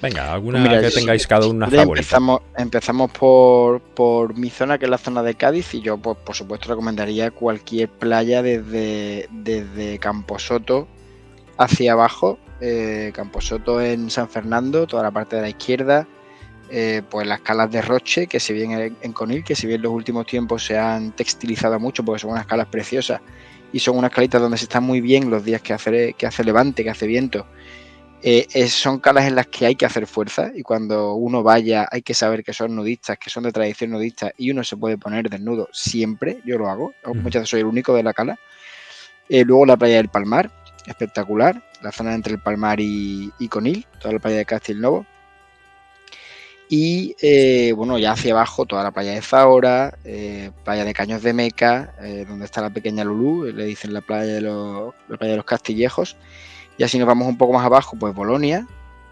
Venga, alguna pues que tengáis cada una favorita.
Empezamos, empezamos por, por, mi zona, que es la zona de Cádiz, y yo, pues, por supuesto, recomendaría cualquier playa desde, desde Camposoto hacia abajo. Eh, Camposoto en San Fernando, toda la parte de la izquierda. Eh, pues las calas de Roche, que si bien en Conil, que si bien en los últimos tiempos se han textilizado mucho porque son unas calas preciosas y son unas calitas donde se está muy bien los días que hace, que hace levante, que hace viento eh, son calas en las que hay que hacer fuerza y cuando uno vaya hay que saber que son nudistas, que son de tradición nudista y uno se puede poner desnudo siempre, yo lo hago, muchas veces soy el único de la cala. Eh, luego la playa del Palmar, espectacular, la zona entre el Palmar y, Conil, toda la playa de Castilnovo. Y eh, bueno, ya hacia abajo toda la playa de Zahora, playa de Caños de Meca, donde está la pequeña Lulú, le dicen la playa de los, la playa de los Castillejos y así nos vamos un poco más abajo, pues Bolonia,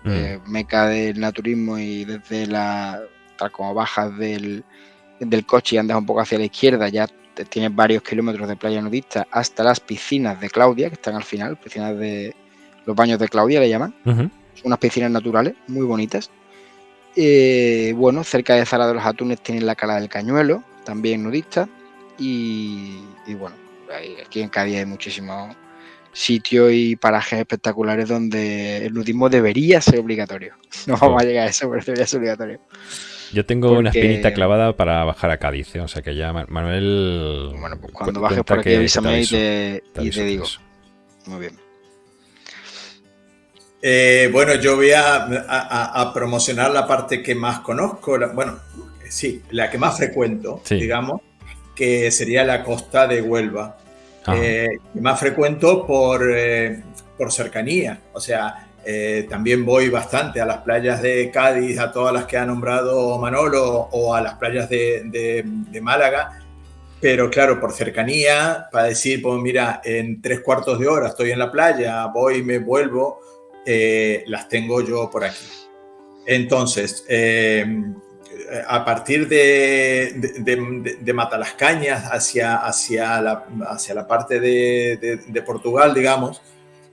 mm. eh, meca del naturismo y desde la, tal como bajas del, coche y andas un poco hacia la izquierda, ya tienes varios kilómetros de playa nudista hasta las piscinas de Claudia, que están al final, piscinas de los baños de Claudia le llaman. Son unas piscinas naturales muy bonitas. Eh, bueno, cerca de Zara de los Atunes tienen la Cala del Cañuelo, también nudista. Y, y bueno, aquí en Cádiz hay muchísimos sitios y parajes espectaculares donde el nudismo debería ser obligatorio. *laughs* No vamos a llegar a eso, pero debería ser obligatorio.
Yo tengo una espinita clavada para bajar a Cádiz, ¿eh? o sea que ya Manuel.
Bueno, pues cuando bajes por aquí avísame y te, y te digo. Muy bien.
Eh, bueno, yo voy a, promocionar la parte que más conozco, bueno, sí, la que más frecuento, digamos, que sería la costa de Huelva eh, más frecuento por, eh, por cercanía. O sea, eh, también voy bastante a las playas de Cádiz, a todas las que ha nombrado Manolo, o a las playas de, de, Málaga. Pero claro, por cercanía, para decir, pues mira, en tres cuartos de hora estoy en la playa, voy y me vuelvo, las tengo yo por aquí. Entonces, a partir de, de, de, Matalascañas hacia, hacia, la, hacia la parte de, Portugal, digamos,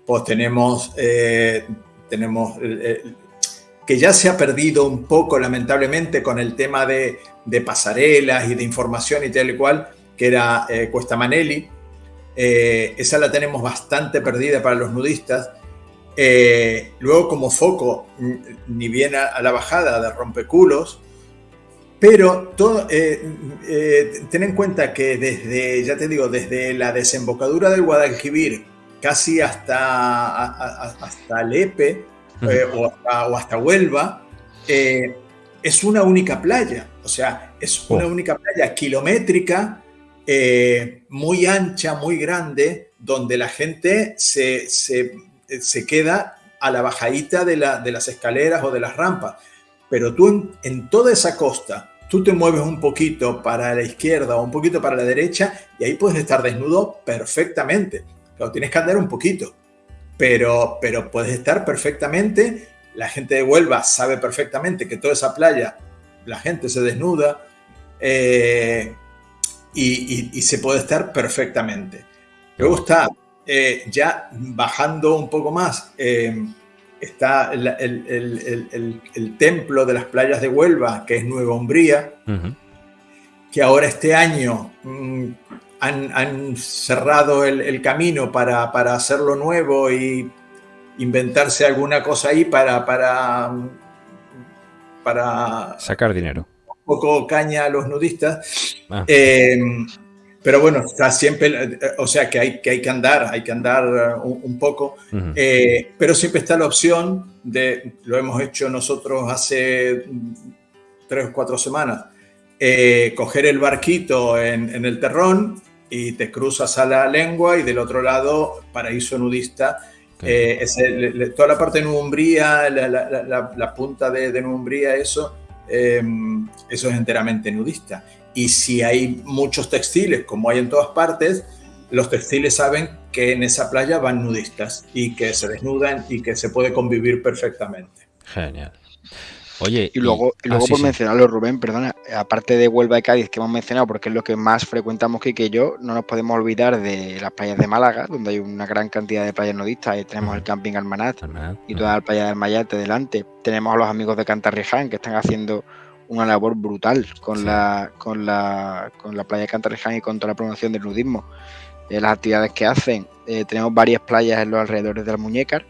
pues tenemos, eh, tenemos que ya se ha perdido un poco, lamentablemente, con el tema de, pasarelas y de información y tal y cual, que era eh, Cuesta Maneli. Eh, esa la tenemos bastante perdida para los nudistas. luego, como foco, ni bien a la bajada de Rompeculos, pero todo, eh, eh, ten en cuenta que desde, ya te digo, desde la desembocadura del Guadalquivir casi hasta, hasta Lepe eh, o, hasta, Huelva, es una única playa. O sea, es una oh. única playa kilométrica, muy ancha, muy grande, donde la gente se, queda a la bajadita de, las escaleras o de las rampas. Pero tú en toda esa costa, tú te mueves un poquito para la izquierda o un poquito para la derecha y ahí puedes estar desnudo perfectamente. Lo tienes que andar un poquito, pero, pero puedes estar perfectamente. La gente de Huelva sabe perfectamente que toda esa playa la gente se desnuda eh, y, se puede estar perfectamente. Luego está eh, ya bajando un poco más. Eh, está el, templo de las playas de Huelva, que es Nueva Umbría, que ahora este año mm, han, cerrado el, camino para, para, hacerlo nuevo y inventarse alguna cosa ahí para, para, para
sacar dinero.
Un poco caña a los nudistas. Ah. Eh, pero bueno, está siempre, o sea que hay que, hay que andar, hay que andar un, poco, eh, pero siempre está la opción de, lo hemos hecho nosotros hace tres o cuatro semanas, eh, coger el barquito en, el terrón y te cruzas a la lengua y del otro lado, paraíso nudista. Eh, toda la parte de Numbría, la, la, la, punta de, de Numbría, eso, eso es enteramente nudista. Y si hay muchos textiles, como hay en todas partes, los textiles saben que en esa playa van nudistas y que se desnudan y que se puede convivir perfectamente.
Genial.
Oye, y luego, y, luego ah, por mencionarlo, Rubén, perdona, aparte de Huelva y Cádiz que hemos mencionado, porque es lo que más frecuentamos que, que yo, no nos podemos olvidar de las playas de Málaga, donde hay una gran cantidad de playas nudistas. Ahí tenemos el camping Almanat, y toda la playa del Mayate delante. Tenemos a los amigos de Cantarriján que están haciendo una labor brutal con, la, con, la, con la playa de Cantarriján y con toda la promoción del nudismo. Eh, las actividades que hacen. Eh, tenemos varias playas en los alrededores de la Muñecar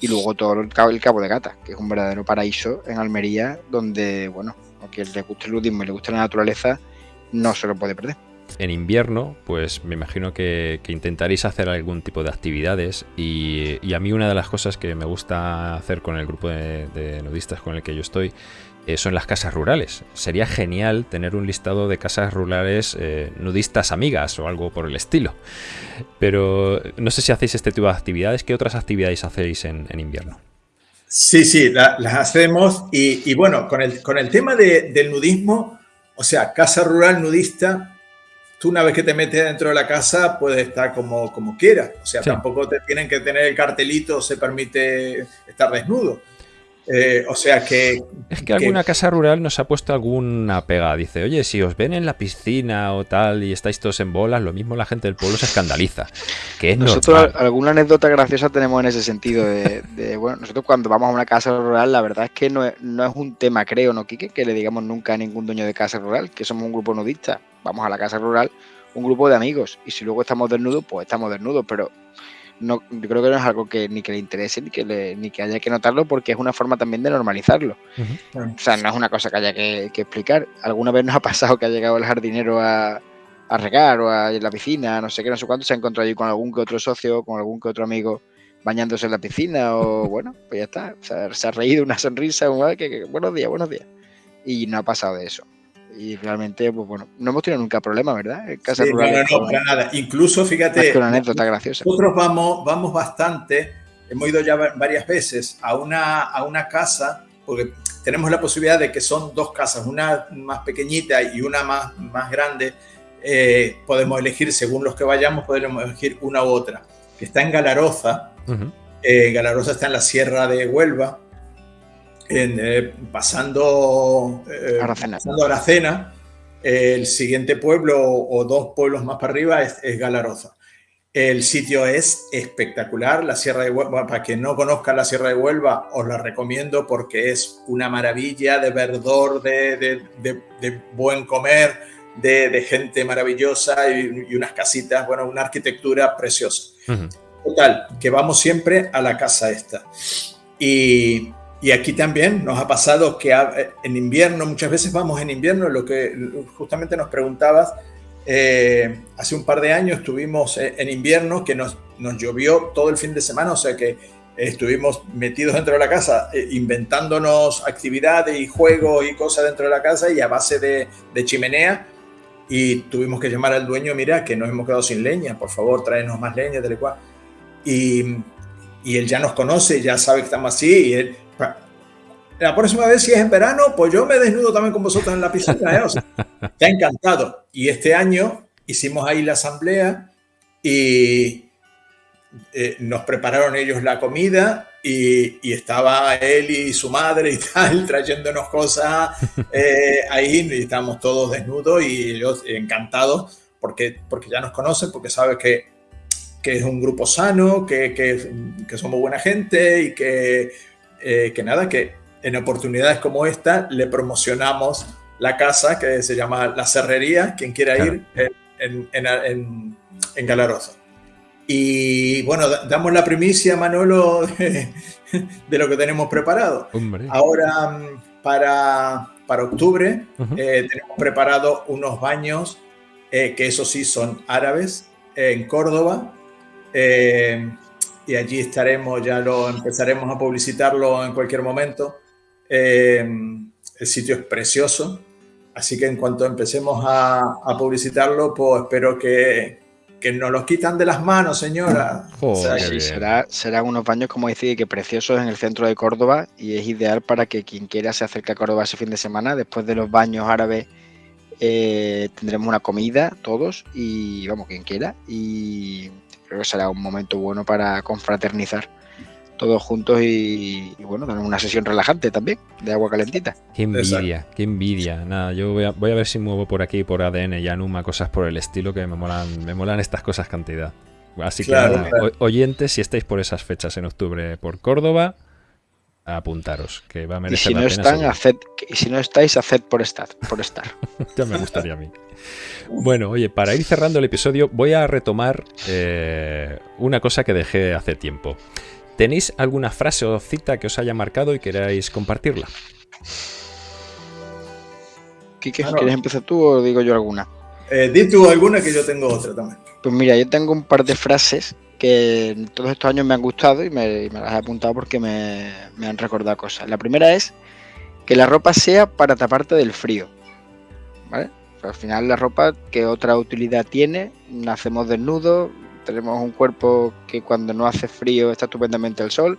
y luego todo el cabo, el cabo de Gata, que es un verdadero paraíso en Almería, donde, bueno, a quien le guste el nudismo y le guste la naturaleza, no se lo puede perder.
En invierno, pues me imagino que, intentaréis hacer algún tipo de actividades y, a mí una de las cosas que me gusta hacer con el grupo de nudistas con el que yo estoy eh, son las casas rurales. Sería genial tener un listado de casas rurales eh, nudistas amigas o algo por el estilo. Pero no sé si hacéis este tipo de actividades. ¿Qué otras actividades hacéis en, invierno?
Sí, sí, las hacemos. Y, bueno, con el, con el tema del nudismo, o sea, casa rural nudista, tú una vez que te metes dentro de la casa puedes estar como, como quieras. O sea, tampoco te tienen que tener el cartelito, se permite estar desnudo. Eh, o sea que...
Es que, alguna casa rural nos ha puesto alguna pega. Dice, oye, si os ven en la piscina o tal y estáis todos en bolas, lo mismo la gente del pueblo se escandaliza. Que es
nosotros alguna anécdota graciosa tenemos en ese sentido. De, bueno, nosotros cuando vamos a una casa rural, la verdad es que no es, no es un tema, creo, ¿no, Quique? Que le digamos nunca a ningún dueño de casa rural, que somos un grupo nudista. Vamos a la casa rural, un grupo de amigos. Y si luego estamos desnudos, pues estamos desnudos. Pero no, yo creo que no es algo que ni que le interese ni que, ni que haya que notarlo porque es una forma también de normalizarlo. O sea, no es una cosa que haya que, explicar. Alguna vez nos ha pasado que ha llegado el jardinero a, a regar o a, en la piscina, no sé qué, no sé cuánto, se ha encontrado allí con algún que otro socio, con algún que otro amigo bañándose en la piscina o *laughs* bueno, pues ya está. O sea, se ha reído una sonrisa, que, buenos días, buenos días. Y no ha pasado de eso y realmente, pues bueno, no hemos tenido nunca problema, ¿verdad?
En casa no, no, para nada. Incluso, fíjate,
una anécdota graciosa.
nosotros vamos, vamos bastante, hemos ido ya varias veces a una, a una casa, porque tenemos la posibilidad de que son dos casas, una más pequeñita y una más, más grande. Eh, podemos elegir, según los que vayamos, podemos elegir una u otra, que está en Galaroza. Eh, Galaroza está en la sierra de Huelva en, eh, pasando, eh, Aracena. pasando Aracena, el siguiente pueblo o dos pueblos más para arriba es, Galaroza. El sitio es espectacular, la Sierra de Huelva, para quien no conozca la Sierra de Huelva, os la recomiendo porque es una maravilla de verdor, de, de, buen comer, de, gente maravillosa y, unas casitas, bueno, una arquitectura preciosa. Total, que vamos siempre a la casa esta. Y y aquí también nos ha pasado que en invierno, muchas veces vamos en invierno, lo que justamente nos preguntabas, eh, hace un par de años estuvimos eh, en invierno que nos, nos llovió todo el fin de semana, o sea que estuvimos metidos dentro de la casa eh, inventándonos actividades y juegos y cosas dentro de la casa y a base de, de, chimenea y tuvimos que llamar al dueño, mira que nos hemos quedado sin leña, por favor tráenos más leña, tal y cual. Y, y él ya nos conoce, ya sabe que estamos así y él la próxima vez, si es en verano, pues yo me desnudo también con vosotros en la piscina. ¿eh? O sea, te ha encantado. Y este año hicimos ahí la asamblea y eh, nos prepararon ellos la comida y, estaba él y su madre y *laughs* tal, trayéndonos cosas eh, ahí y estábamos todos desnudos y ellos encantados porque, porque ya nos conocen, porque saben que, que es un grupo sano, que, que, que somos buena gente y que, eh, que nada, que en oportunidades como esta le promocionamos la casa que se llama La Cerrería, quien quiera ir en, en, en, Galaroza. Y bueno, damos la primicia, Manolo, *laughs* de, lo que tenemos preparado. Ahora, mm, para, para octubre, eh, tenemos preparado unos baños, eh, que eso sí son árabes, en Córdoba. Eh, y allí estaremos, ya lo empezaremos a publicitarlo en cualquier momento. Em, el sitio es precioso, así que en cuanto empecemos a, publicitarlo, pues espero que, que nos los quitan de las manos, señora. *laughs*
será, serán unos baños, como decía, que preciosos en el centro de Córdoba y es ideal para que quien quiera se acerque a Córdoba ese fin de semana. Después de los baños árabes eh, tendremos una comida todos y vamos, quien quiera. Y creo que será un momento bueno para confraternizar. Todos juntos y, bueno, tenemos una sesión relajante también, de agua calentita.
Qué envidia, qué envidia. Nada, yo voy a, voy a, ver si muevo por aquí, por ADN y Anuma, cosas por el estilo que me molan, me molan estas cosas cantidad. Así que, oyentes, si estáis por esas fechas en octubre por Córdoba, apuntaros, que va a merecer
y si no Están, y si no estáis, haced por estar. Por estar. *laughs*
ya me gustaría a mí. Bueno, oye, para ir cerrando el episodio, voy a retomar eh, una cosa que dejé hace tiempo. ¿Tenéis alguna frase o cita que os haya marcado y queráis compartirla?
Quique, ¿quieres empezar tú o digo yo alguna?
Eh, di tú alguna que yo tengo otra también.
Pues mira, yo tengo un par de frases que en todos estos años me han gustado y me, las he apuntado porque me, han recordado cosas. La primera es que la ropa sea para taparte del frío. ¿Vale? al final la ropa, ¿qué otra utilidad tiene? Nacemos desnudos, tenemos un cuerpo que cuando no hace frío está estupendamente el sol,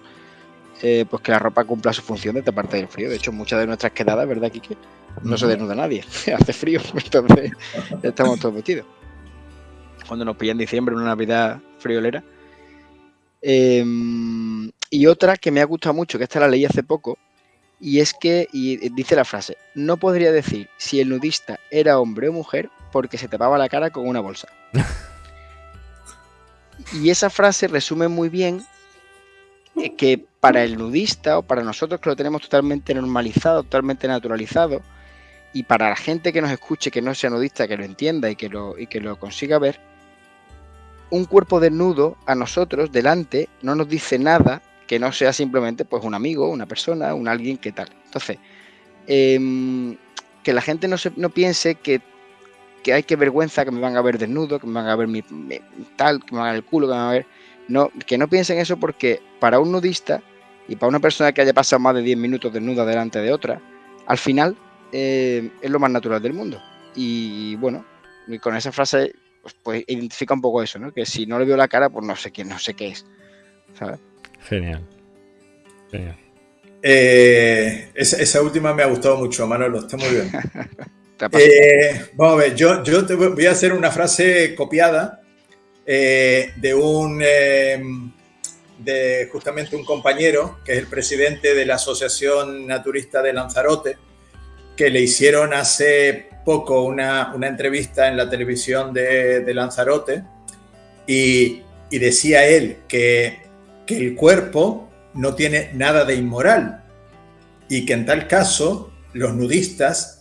eh, pues que la ropa cumpla su función de taparte del frío. De hecho, muchas de nuestras quedadas, ¿verdad, Kike? No se desnuda nadie, *laughs* hace frío, *laughs* entonces estamos todos vestidos. Cuando nos pilla en diciembre, una Navidad friolera. Em, y otra que me ha gustado mucho, que esta la leí hace poco, y es que, y dice la frase, no podría decir si el nudista era hombre o mujer porque se tapaba la cara con una bolsa. *laughs* Y esa frase resume muy bien eh, que para el nudista o para nosotros que lo tenemos totalmente normalizado, totalmente naturalizado, y para la gente que nos escuche, que no sea nudista, que lo entienda y que lo, y que lo consiga ver, un cuerpo desnudo a nosotros delante no nos dice nada que no sea simplemente pues un amigo, una persona, un alguien que tal. Entonces, em, que la gente no, se, no piense que que hay que vergüenza que me van a ver desnudo, que me van a ver mi, tal, que me van a ver el culo, que me van a ver. No, que no piensen eso porque para un nudista y para una persona que haya pasado más de 10 minutos desnuda delante de otra, al final eh, es lo más natural del mundo. Y bueno, y con esa frase pues, pues, identifica un poco eso, ¿no? Que si no le veo la cara, pues no sé quién, no sé qué es.
Genial.
Genial. Eh, esa, última me ha gustado mucho, Manolo, está muy bien. *laughs* Eh, vamos a ver, yo, yo te voy a hacer una frase copiada eh, de un, eh, de justamente un compañero, que es el presidente de la Asociación Naturista de Lanzarote, que le hicieron hace poco una, entrevista en la televisión de, Lanzarote y, decía él que, que el cuerpo no tiene nada de inmoral y que en tal caso los nudistas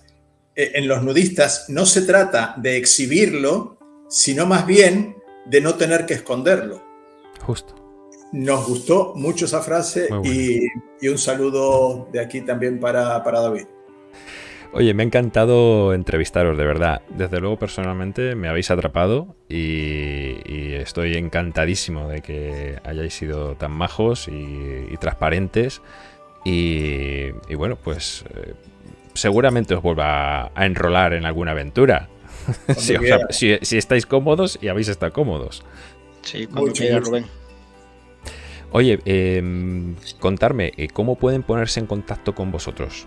en los nudistas no se trata de exhibirlo, sino más bien de no tener que esconderlo.
Justo.
Nos gustó mucho esa frase y, un saludo de aquí también para, David.
Oye, me ha encantado entrevistaros, de verdad. Desde luego, personalmente, me habéis atrapado y, estoy encantadísimo de que hayáis sido tan majos y, transparentes. Y, bueno, pues eh, seguramente os vuelva a enrolar en alguna aventura. *laughs* si, estáis cómodos y habéis estado cómodos.
Sí, cuando quiera, Rubén.
Oye, em, contarme, eh, ¿cómo pueden ponerse en contacto con vosotros?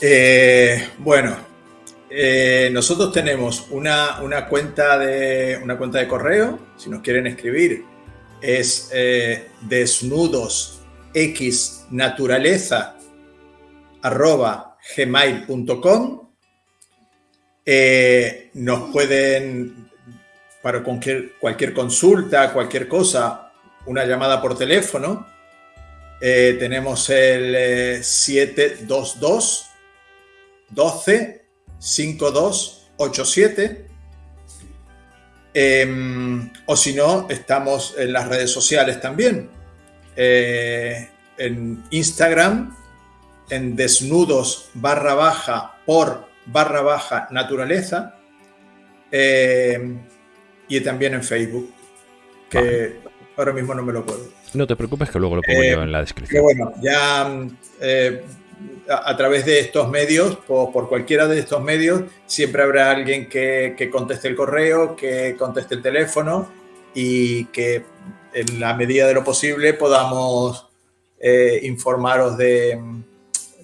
Eh, bueno, eh, nosotros tenemos una, cuenta de, una cuenta de correo, si nos quieren escribir, es desnudos x naturaleza arroba gmail.com. Eh, nos pueden, para cualquier, consulta, cualquier cosa, una llamada por teléfono. Eh, tenemos el 722 12 5287. o si no, estamos en las redes sociales también. Eh, en Instagram en desnudos barra baja por barra baja naturaleza eh, y también en Facebook, que ahora mismo no me lo acuerdo.
No te preocupes que luego lo pongo yo en la descripción.
bueno, ya eh, a, través de estos medios, por, por, cualquiera de estos medios, siempre habrá alguien que, que conteste el correo, que conteste el teléfono y que en la medida de lo posible podamos eh, informaros de,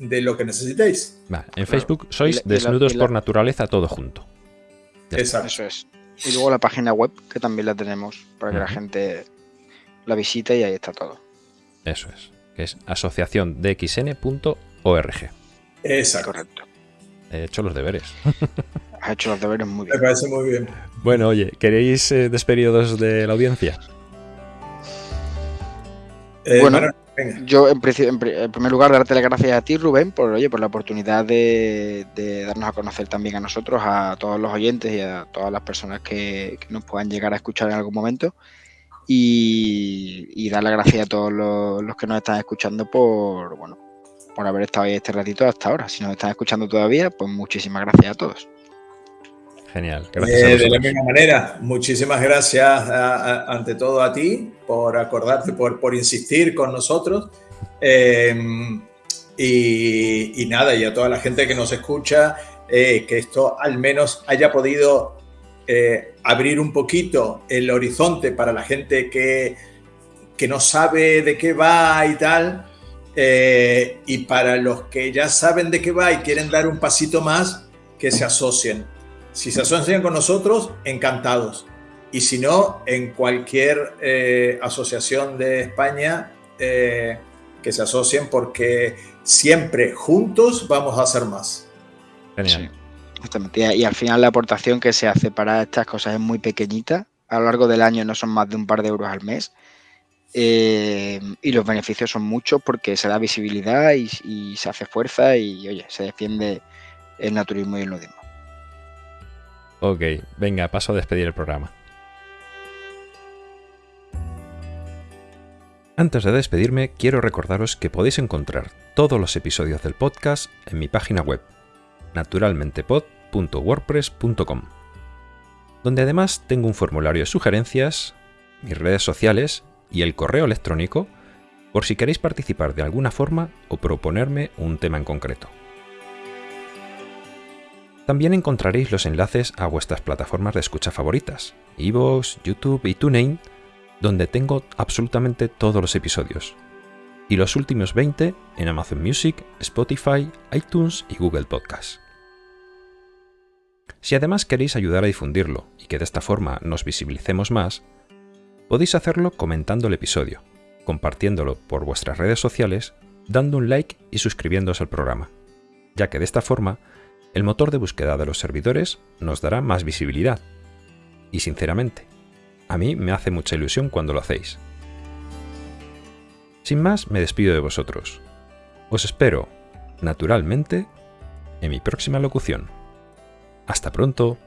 de lo que necesitéis.
en Facebook sois Desnudos por Naturaleza todo junto.
Exacto. Eso es. Y luego la página web, que también la tenemos, para que la gente la visita y ahí está todo.
Eso es, que es asociaciondxn.org.
Exacto.
Correcto.
He hecho los deberes. *laughs*
Has hecho los deberes muy
Me
bien.
parece muy bien.
Bueno, oye, ¿queréis eh, despediros de la audiencia?
Eh,
Bueno. Yo, en, en pri- en primer lugar, darte las gracias a ti, Rubén, por, oye, por la oportunidad de, darnos a conocer también a nosotros, a todos los oyentes y a todas las personas que, que nos puedan llegar a escuchar en algún momento. Y, y dar las gracias a todos los, los que nos están escuchando por, bueno, por haber estado ahí este ratito hasta ahora. Si nos están escuchando todavía, pues muchísimas gracias a todos.
Genial, gracias
Eh,
a
de la misma manera, muchísimas gracias a- a- ante todo a ti por acordarte, por, por insistir con nosotros. Eh, y, y nada, y a toda la gente que nos escucha, eh, que esto al menos haya podido eh, abrir un poquito el horizonte para la gente que, que no sabe de qué va y tal. Y para los que ya saben de qué va y quieren dar un pasito más, que se asocien. Si se asocian con nosotros, encantados. Y si no, en cualquier eh, asociación de España, eh, que se asocien porque siempre juntos vamos a hacer más.
Genial.
Justamente. Y, y al final la aportación que se hace para estas cosas es muy pequeñita. A lo largo del año no son más de un par de euros al mes. Eh, y los beneficios son muchos porque se da visibilidad y, y se hace fuerza y oye, se defiende el naturismo y el nudismo.
Ok, venga, paso a despedir el programa. Antes de despedirme, quiero recordaros que podéis encontrar todos los episodios del podcast en mi página web, naturalmentepod.wordpress.com, donde además tengo un formulario de sugerencias, mis redes sociales y el correo electrónico por si queréis participar de alguna forma o proponerme un tema en concreto. También encontraréis los enlaces a vuestras plataformas de escucha favoritas, iVoox, YouTube y TuneIn, donde tengo absolutamente todos los episodios. Y los últimos 20 en Amazon Music, Spotify, iTunes y Google Podcast. Si además queréis ayudar a difundirlo y que de esta forma nos visibilicemos más, podéis hacerlo comentando el episodio, compartiéndolo por vuestras redes sociales, dando un like y suscribiéndose al programa, ya que de esta forma el motor de búsqueda de los servidores nos dará más visibilidad. Y sinceramente, a mí me hace mucha ilusión cuando lo hacéis. Sin más, me despido de vosotros. Os espero, naturalmente, en mi próxima locución. Hasta pronto.